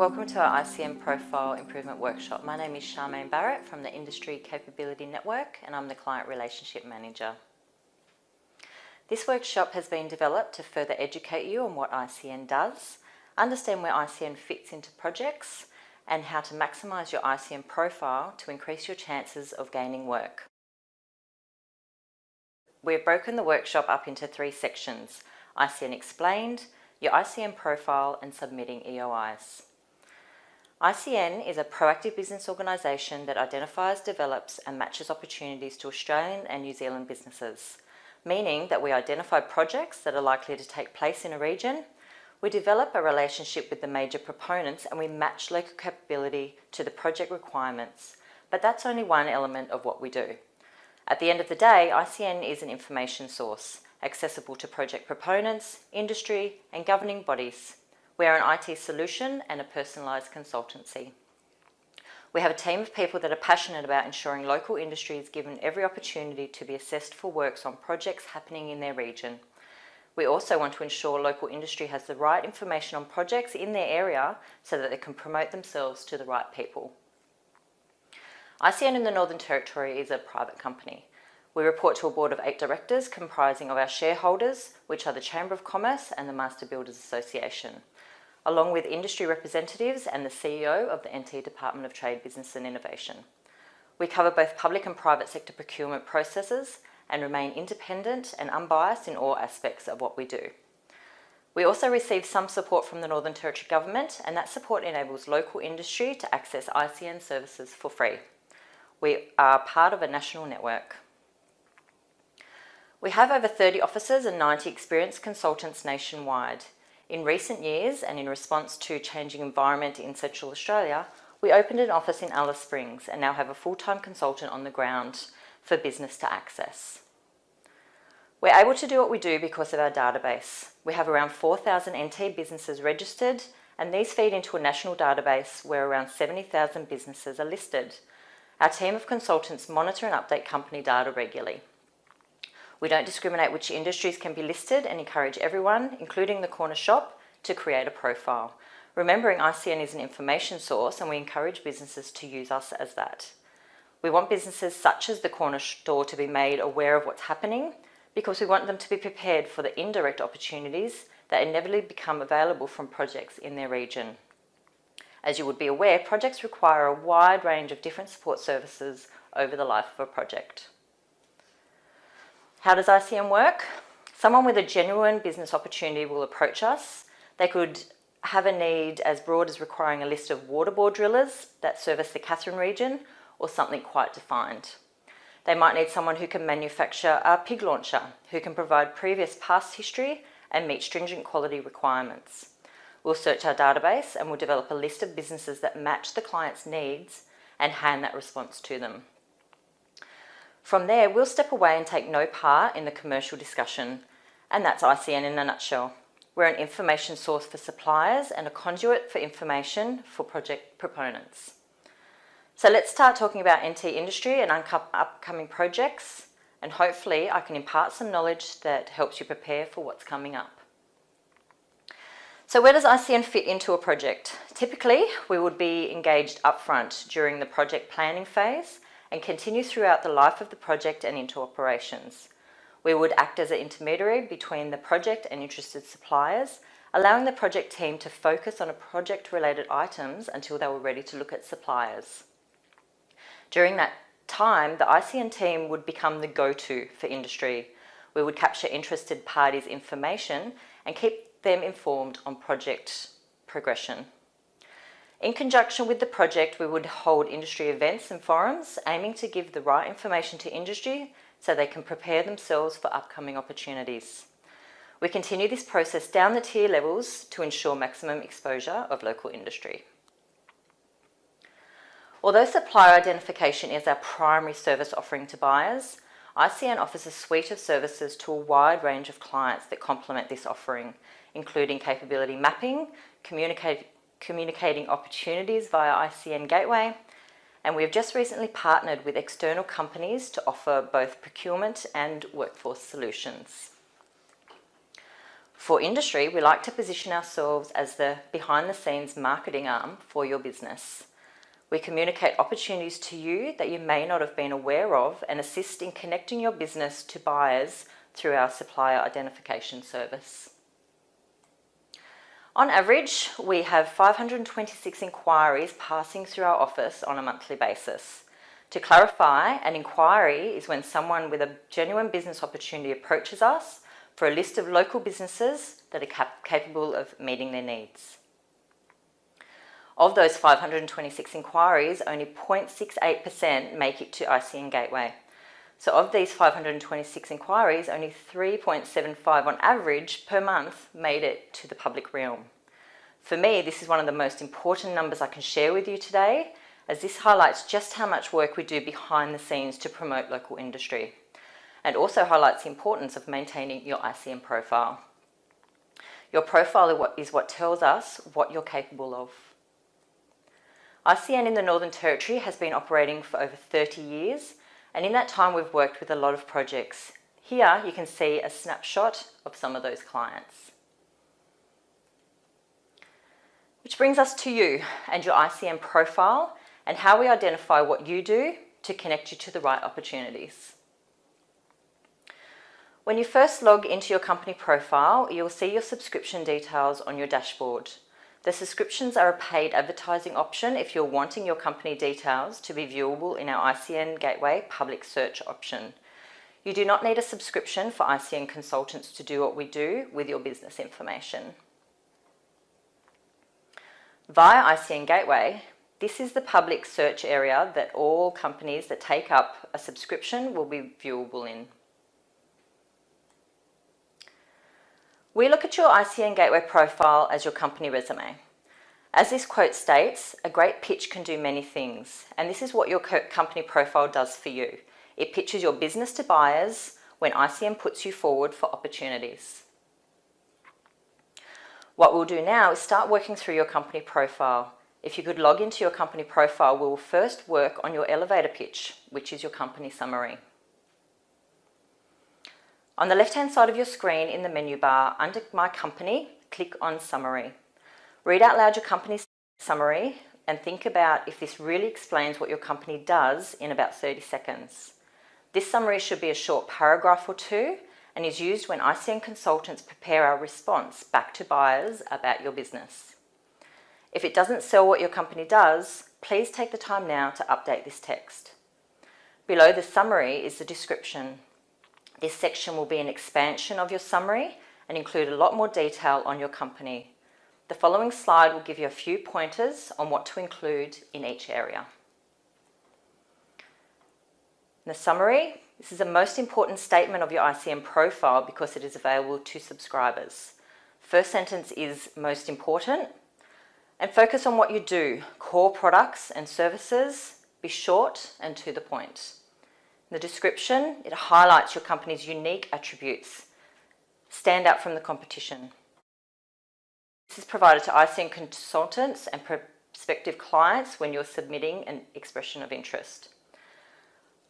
Welcome to our ICN Profile Improvement Workshop. My name is Charmaine Barrett from the Industry Capability Network and I'm the Client Relationship Manager. This workshop has been developed to further educate you on what ICN does, understand where ICN fits into projects and how to maximise your ICN profile to increase your chances of gaining work. We've broken the workshop up into three sections, ICN Explained, your ICN profile and submitting EOIs. ICN is a proactive business organisation that identifies, develops and matches opportunities to Australian and New Zealand businesses, meaning that we identify projects that are likely to take place in a region, we develop a relationship with the major proponents and we match local capability to the project requirements, but that's only one element of what we do. At the end of the day, ICN is an information source, accessible to project proponents, industry and governing bodies we are an IT solution and a personalised consultancy. We have a team of people that are passionate about ensuring local industry is given every opportunity to be assessed for works on projects happening in their region. We also want to ensure local industry has the right information on projects in their area so that they can promote themselves to the right people. ICN in the Northern Territory is a private company. We report to a board of eight directors comprising of our shareholders, which are the Chamber of Commerce and the Master Builders Association along with industry representatives and the CEO of the NT Department of Trade, Business and Innovation. We cover both public and private sector procurement processes and remain independent and unbiased in all aspects of what we do. We also receive some support from the Northern Territory Government and that support enables local industry to access ICN services for free. We are part of a national network. We have over 30 offices and 90 experienced consultants nationwide. In recent years and in response to changing environment in Central Australia, we opened an office in Alice Springs and now have a full-time consultant on the ground for business to access. We're able to do what we do because of our database. We have around 4,000 NT businesses registered and these feed into a national database where around 70,000 businesses are listed. Our team of consultants monitor and update company data regularly. We don't discriminate which industries can be listed and encourage everyone, including the corner shop, to create a profile. Remembering ICN is an information source and we encourage businesses to use us as that. We want businesses such as the corner store to be made aware of what's happening because we want them to be prepared for the indirect opportunities that inevitably become available from projects in their region. As you would be aware, projects require a wide range of different support services over the life of a project. How does ICN work? Someone with a genuine business opportunity will approach us. They could have a need as broad as requiring a list of water bore drillers that service the Katherine region or something quite defined. They might need someone who can manufacture a pig launcher, who can provide previous past history and meet stringent quality requirements. We'll search our database and we'll develop a list of businesses that match the client's needs and hand that response to them. From there, we'll step away and take no part in the commercial discussion, and that's ICN in a nutshell. We're an information source for suppliers and a conduit for information for project proponents. So let's start talking about NT industry and upcoming projects, and hopefully I can impart some knowledge that helps you prepare for what's coming up. So where does ICN fit into a project? Typically, we would be engaged upfront during the project planning phase and continue throughout the life of the project and into operations. We would act as an intermediary between the project and interested suppliers, allowing the project team to focus on project-related items until they were ready to look at suppliers. During that time, the ICN team would become the go-to for industry. We would capture interested parties' information and keep them informed on project progression. In conjunction with the project, we would hold industry events and forums aiming to give the right information to industry so they can prepare themselves for upcoming opportunities. We continue this process down the tier levels to ensure maximum exposure of local industry. Although supplier identification is our primary service offering to buyers, ICN offers a suite of services to a wide range of clients that complement this offering, including capability mapping, communicate, communicating opportunities via ICN Gateway, and we have just recently partnered with external companies to offer both procurement and workforce solutions. For industry, we like to position ourselves as the behind the scenes marketing arm for your business. We communicate opportunities to you that you may not have been aware of and assist in connecting your business to buyers through our supplier identification service. On average, we have 526 inquiries passing through our office on a monthly basis. To clarify, an inquiry is when someone with a genuine business opportunity approaches us for a list of local businesses that are cap capable of meeting their needs. Of those 526 inquiries, only 0.68% make it to ICN Gateway. So of these 526 inquiries, only 3.75 on average per month made it to the public realm. For me, this is one of the most important numbers I can share with you today, as this highlights just how much work we do behind the scenes to promote local industry, and also highlights the importance of maintaining your ICN profile. Your profile is what tells us what you're capable of. ICN in the Northern Territory has been operating for over 30 years and in that time we've worked with a lot of projects. Here you can see a snapshot of some of those clients. Which brings us to you and your ICN profile and how we identify what you do to connect you to the right opportunities. When you first log into your company profile, you'll see your subscription details on your dashboard. The subscriptions are a paid advertising option if you're wanting your company details to be viewable in our ICN Gateway public search option. You do not need a subscription for ICN consultants to do what we do with your business information. Via ICN Gateway, this is the public search area that all companies that take up a subscription will be viewable in. We look at your ICN Gateway profile as your company resume. As this quote states, a great pitch can do many things, and this is what your company profile does for you. It pitches your business to buyers when ICN puts you forward for opportunities. What we'll do now is start working through your company profile. If you could log into your company profile, we will first work on your elevator pitch, which is your company summary. On the left-hand side of your screen in the menu bar, under My Company, click on Summary. Read out loud your company's summary and think about if this really explains what your company does in about 30 seconds. This summary should be a short paragraph or two and is used when ICN consultants prepare our response back to buyers about your business. If it doesn't sell what your company does, please take the time now to update this text. Below the summary is the description this section will be an expansion of your summary and include a lot more detail on your company. The following slide will give you a few pointers on what to include in each area. In the summary, this is the most important statement of your ICN profile because it is available to subscribers. First sentence is most important and focus on what you do, core products and services, be short and to the point. The description, it highlights your company's unique attributes. Stand out from the competition. This is provided to ICN consultants and prospective clients when you're submitting an expression of interest.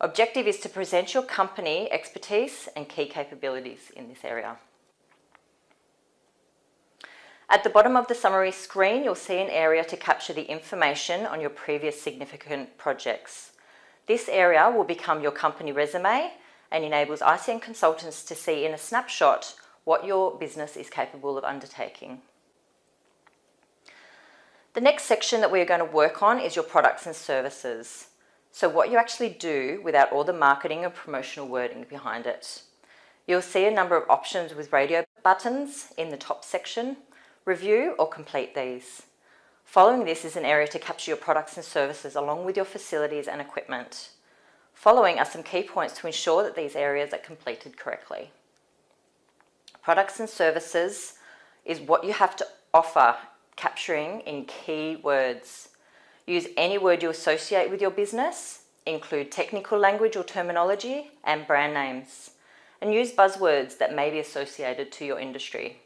Objective is to present your company expertise and key capabilities in this area. At the bottom of the summary screen, you'll see an area to capture the information on your previous significant projects. This area will become your company resume and enables ICN consultants to see in a snapshot what your business is capable of undertaking. The next section that we're going to work on is your products and services. So what you actually do without all the marketing and promotional wording behind it. You'll see a number of options with radio buttons in the top section. Review or complete these. Following this is an area to capture your products and services along with your facilities and equipment. Following are some key points to ensure that these areas are completed correctly. Products and services is what you have to offer, capturing in key words. Use any word you associate with your business, include technical language or terminology and brand names, and use buzzwords that may be associated to your industry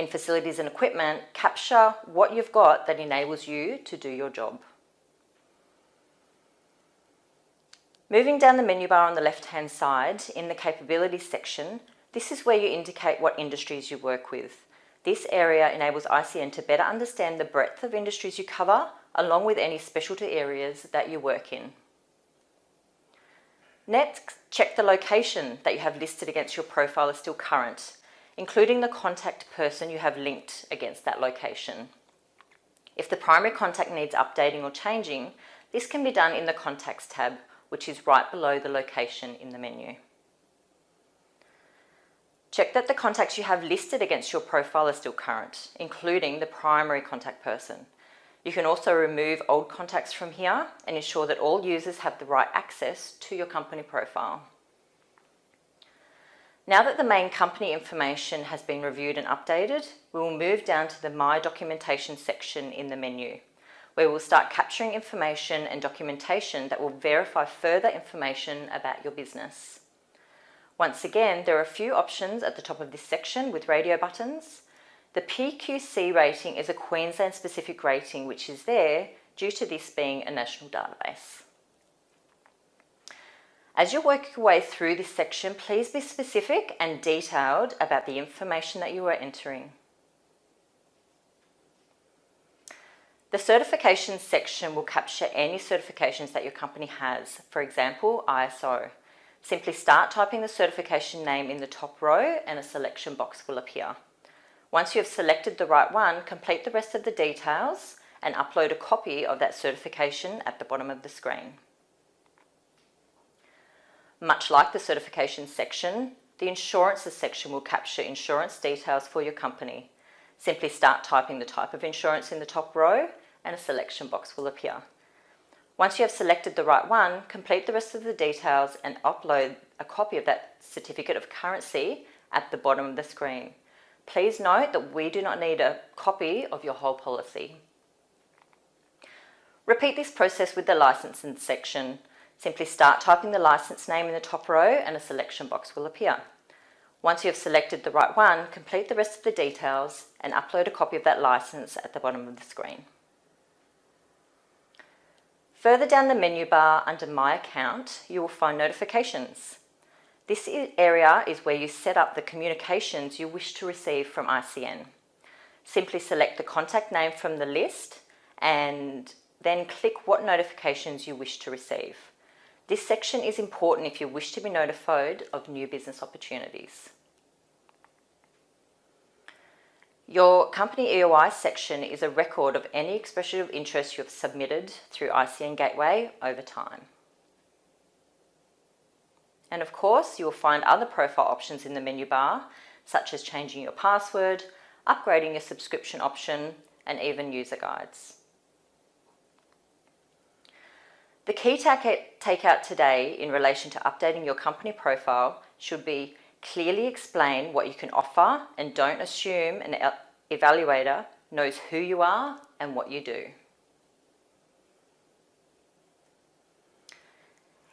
in facilities and equipment, capture what you've got that enables you to do your job. Moving down the menu bar on the left hand side, in the capabilities section, This is where you indicate what industries you work with. This area enables ICN to better understand the breadth of industries you cover, along with any specialty areas that you work in. Next, check the location that you have listed against your profile is still current, including the contact person you have linked against that location. If the primary contact needs updating or changing, this can be done in the Contacts tab, which is right below the location in the menu. Check that the contacts you have listed against your profile are still current, including the primary contact person. You can also remove old contacts from here and ensure that all users have the right access to your company profile. Now that the main company information has been reviewed and updated, we will move down to the My Documentation section in the menu, where we'll start capturing information and documentation that will verify further information about your business. Once again, there are a few options at the top of this section with radio buttons. The PQC rating is a Queensland specific rating which is there due to this being a national database. As you work your way through this section, please be specific and detailed about the information that you are entering. The certifications section will capture any certifications that your company has, for example, ISO. Simply start typing the certification name in the top row and a selection box will appear. Once you have selected the right one, complete the rest of the details and upload a copy of that certification at the bottom of the screen. Much like the certification section, the insurances section will capture insurance details for your company. Simply start typing the type of insurance in the top row and a selection box will appear. Once you have selected the right one, complete the rest of the details and upload a copy of that certificate of currency at the bottom of the screen. Please note that we do not need a copy of your whole policy. Repeat this process with the licensing section. Simply start typing the license name in the top row and a selection box will appear. Once you have selected the right one, complete the rest of the details and upload a copy of that license at the bottom of the screen. Further down the menu bar under My Account, you will find Notifications. This area is where you set up the communications you wish to receive from ICN. Simply select the contact name from the list and then click what notifications you wish to receive. This section is important if you wish to be notified of new business opportunities. Your company EOI section is a record of any expression of interest you have submitted through ICN Gateway over time. And of course, you will find other profile options in the menu bar, such as changing your password, upgrading your subscription option, and even user guides. The key takeout today in relation to updating your company profile should be Clearly explain what you can offer and don't assume an evaluator knows who you are and what you do.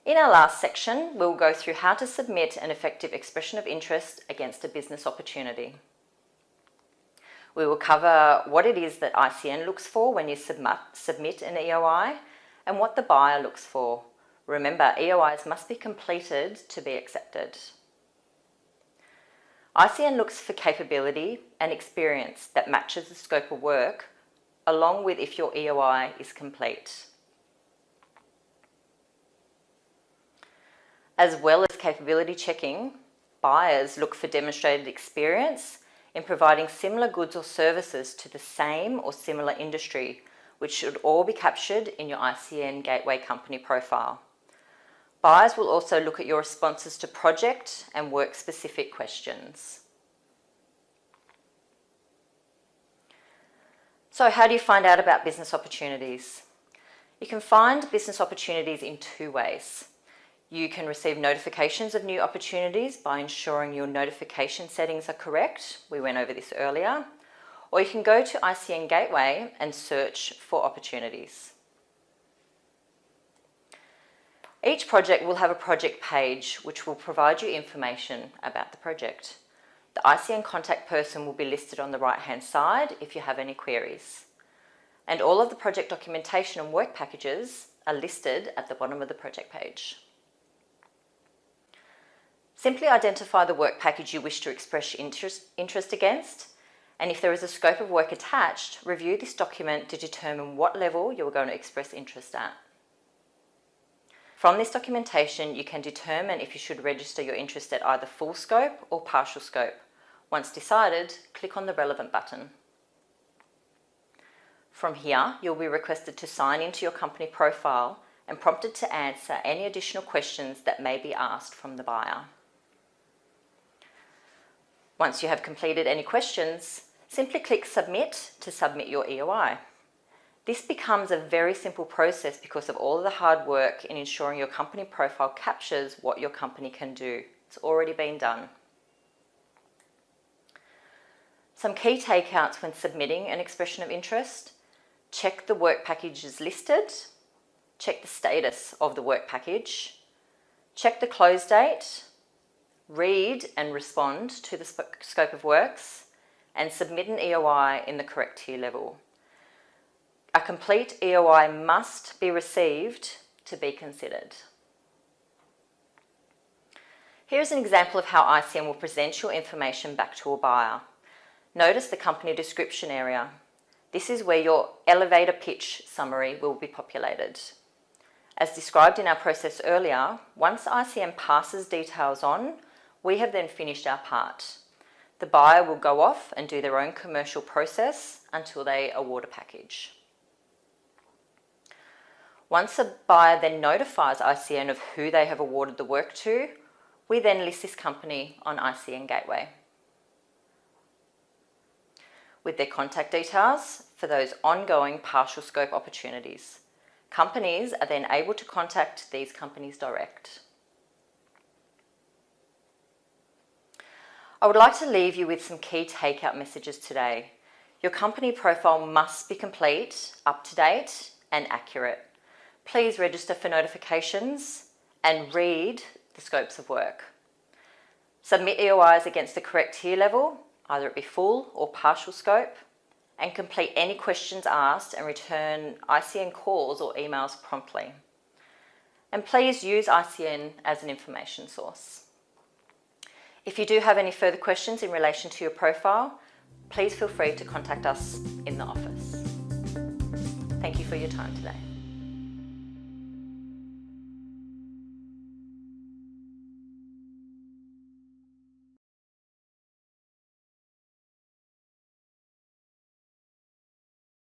In our last section, we'll go through how to submit an effective expression of interest against a business opportunity. We will cover what it is that ICN looks for when you submit, submit an EOI and what the buyer looks for. Remember, EOIs must be completed to be accepted. ICN looks for capability and experience that matches the scope of work, along with if your EOI is complete. As well as capability checking, buyers look for demonstrated experience in providing similar goods or services to the same or similar industry, which should all be captured in your ICN Gateway company profile. Buyers will also look at your responses to project and work-specific questions. So how do you find out about business opportunities? You can find business opportunities in two ways. You can receive notifications of new opportunities by ensuring your notification settings are correct. We went over this earlier. Or you can go to ICN Gateway and search for opportunities. Each project will have a project page which will provide you information about the project. The ICN contact person will be listed on the right hand side if you have any queries. And all of the project documentation and work packages are listed at the bottom of the project page. Simply identify the work package you wish to express interest, interest against and if there is a scope of work attached, review this document to determine what level you are going to express interest at. From this documentation, you can determine if you should register your interest at either full scope or partial scope. Once decided, click on the relevant button. From here, you'll be requested to sign into your company profile and prompted to answer any additional questions that may be asked from the buyer. Once you have completed any questions, simply click Submit to submit your EOI. This becomes a very simple process because of all of the hard work in ensuring your company profile captures what your company can do. It's already been done. Some key takeouts when submitting an expression of interest. Check the work packages listed. Check the status of the work package. Check the close date read and respond to the scope of works, and submit an EOI in the correct tier level. A complete EOI must be received to be considered. Here's an example of how ICN will present your information back to a buyer. Notice the company description area. This is where your elevator pitch summary will be populated. As described in our process earlier, once ICN passes details on, we have then finished our part. The buyer will go off and do their own commercial process until they award a package. Once a buyer then notifies ICN of who they have awarded the work to, we then list this company on ICN Gateway. With their contact details for those ongoing partial scope opportunities. Companies are then able to contact these companies direct. I would like to leave you with some key takeout messages today. Your company profile must be complete, up to date and accurate. Please register for notifications and read the scopes of work. Submit EOIs against the correct tier level, either it be full or partial scope, and complete any questions asked and return ICN calls or emails promptly. And please use ICN as an information source. If you do have any further questions in relation to your profile, please feel free to contact us in the office. Thank you for your time today.